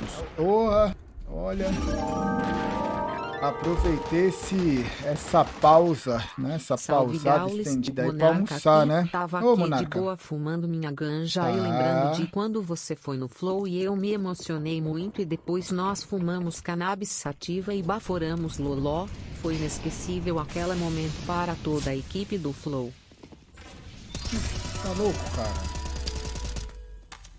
minutos. Porra, olha. Aproveitei esse, essa pausa, né? Essa Salve, pausada Gaules, estendida aí pra almoçar, né? Tava Ô, aqui Monarca. de boa fumando minha ganja e tá. lembrando de quando você foi no Flow e eu me emocionei muito e depois nós fumamos cannabis sativa e baforamos loló. Foi inesquecível aquele momento para toda a equipe do Flow. Tá louco, cara?